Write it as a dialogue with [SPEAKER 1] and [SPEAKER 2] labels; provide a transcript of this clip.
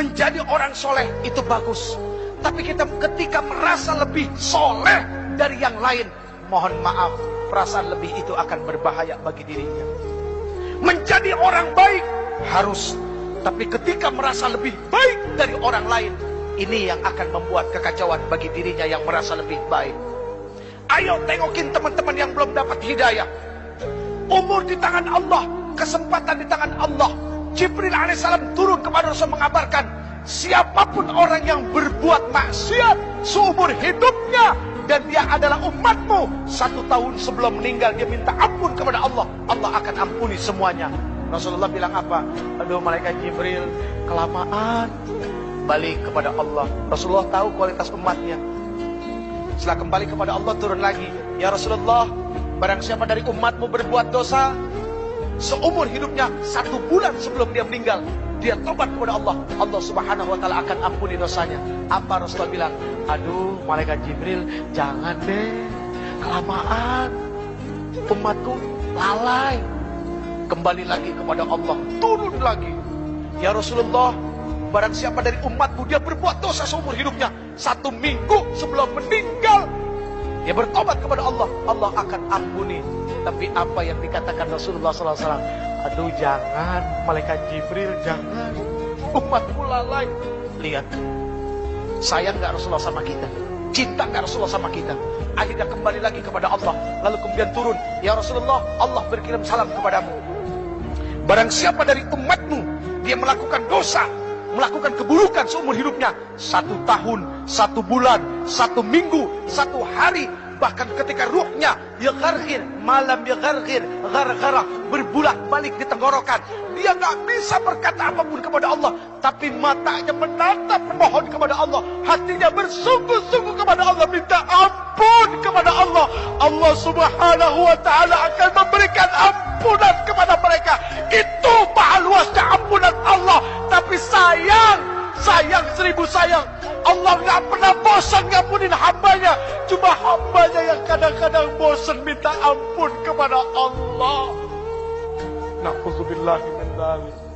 [SPEAKER 1] Menjadi orang soleh itu bagus. Tapi kita ketika merasa lebih soleh dari yang lain, mohon maaf, perasaan lebih itu akan berbahaya bagi dirinya. Menjadi orang baik harus, tapi ketika merasa lebih baik dari orang lain, ini yang akan membuat kekacauan bagi dirinya yang merasa lebih baik. Ayo tengokin teman-teman yang belum dapat hidayah. Umur di tangan Allah, kesempatan di tangan Allah. Jibril alaihissalam turun kepada Rasul mengabarkan, siapa pun orang yang berbuat maksiat seumur hidupnya dan dia adalah umatmu satu tahun sebelum meninggal dia minta ampun kepada Allah. Allah akan ampuni semuanya. Rasulullah bilang apa? Aduh malaikat Jibril kelamaan. Balik kepada Allah. Rasulullah tahu kualitas umatnya. Setelah kembali kepada Allah turun lagi. Ya Rasulullah barang siapa dari umatmu berbuat dosa seumur hidupnya satu bulan sebelum dia meninggal dia tobat kepada Allah. Allah subhanahu wa ta'ala akan ampuni dosanya. Apa Rasulullah bilang? Aduh malaikat Jibril jangan deh. Kelamaan. Umatku lalai. Kembali lagi kepada Allah. Turun lagi. Ya Rasulullah barang siapa dari umatmu dia berbuat dosa seumur hidupnya. Satu minggu sebelum meninggal dia bertobat kepada Allah. Allah akan ampuni tapi apa yang dikatakan Rasulullah SAW aduh jangan. Malaikat Jibril jangan. Umatku lalai lihat. Sayang nggak Rasulullah sama kita? Cinta nggak Rasulullah sama kita? Akhirnya kembali lagi kepada Allah lalu kemudian turun. Ya Rasulullah Allah berkirim salam kepadamu. Barang siapa dari umatmu dia melakukan dosa melakukan keburukan seumur hidupnya satu tahun, satu bulan, satu minggu, satu hari bahkan ketika ruhnya ya gargir malam ya gargir gar-garah berbulak balik di tenggorokan dia nggak bisa berkata apapun kepada Allah. Tapi matanya menatap memohon kepada Allah. Hatinya bersungguh-sungguh kepada Allah. Minta ampun kepada Allah. Allah subhanahu wa ta'ala akan memberikan ampunan kepada mereka. Itu seribu sayang Allah nggak pernah bosan ngampunin hambanya. Cuma hambanya yang kadang-kadang bosan minta ampun kepada Allah. Na'udzubillahi min dzalik.